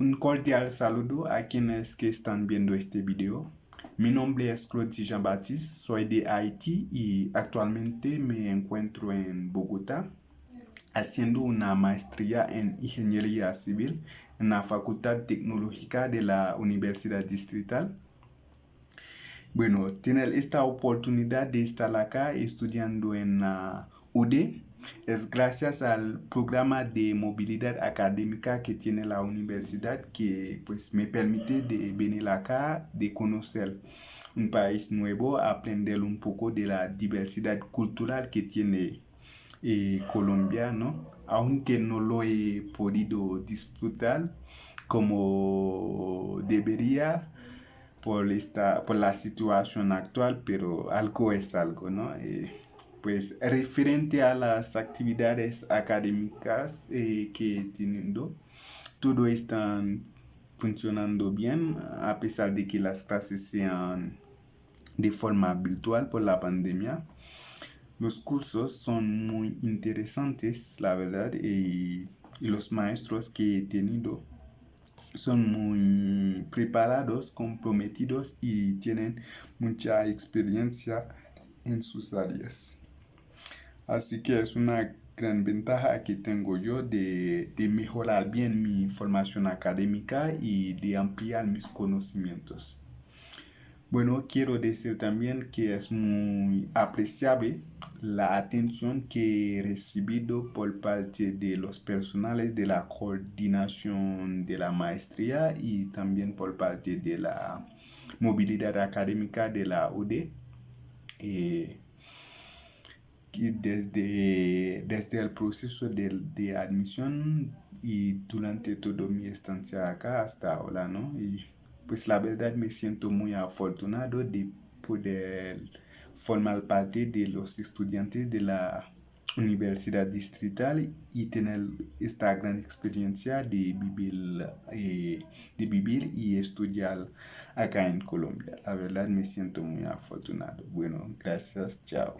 Un cordial saludo a quienes que están viendo este video. Mi nombre es Claude Jean-Baptiste, soy de Haití y actualmente me encuentro en Bogotá haciendo una maestría en Ingeniería Civil en la Facultad Tecnológica de la Universidad Distrital. Bueno, tener esta oportunidad de estar acá estudiando en la UD es gracias al programa de movilidad académica que tiene la universidad que pues me permite de venir acá, de conocer un país nuevo, aprender un poco de la diversidad cultural que tiene eh, Colombia, ¿no? Aunque no lo he podido disfrutar como debería por, esta, por la situación actual, pero algo es algo, ¿no? Eh, pues referente a las actividades académicas eh, que teniendo, todo está funcionando bien a pesar de que las clases sean de forma virtual por la pandemia. Los cursos son muy interesantes, la verdad, y, y los maestros que he tenido son muy preparados, comprometidos y tienen mucha experiencia en sus áreas. Así que es una gran ventaja que tengo yo de, mejorar bien mi formación académica y de ampliar mis conocimientos. Bueno, quiero decir también que es muy apreciable la atención que he recibido por parte de los personales de la coordinación de la maestría y también por parte de la movilidad académica de la UD. Eh, desde, desde el proceso de, de, admisión y durante toda mi estancia acá hasta ahora, ¿no? Pues la verdad me siento muy afortunado de poder formar parte de los estudiantes de la universidad distrital y tener esta gran experiencia de vivir, eh, de vivir y estudiar acá en Colombia. La verdad me siento muy afortunado. Bueno, gracias, chao.